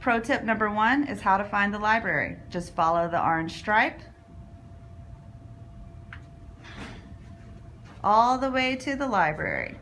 Pro tip number one is how to find the library. Just follow the orange stripe all the way to the library.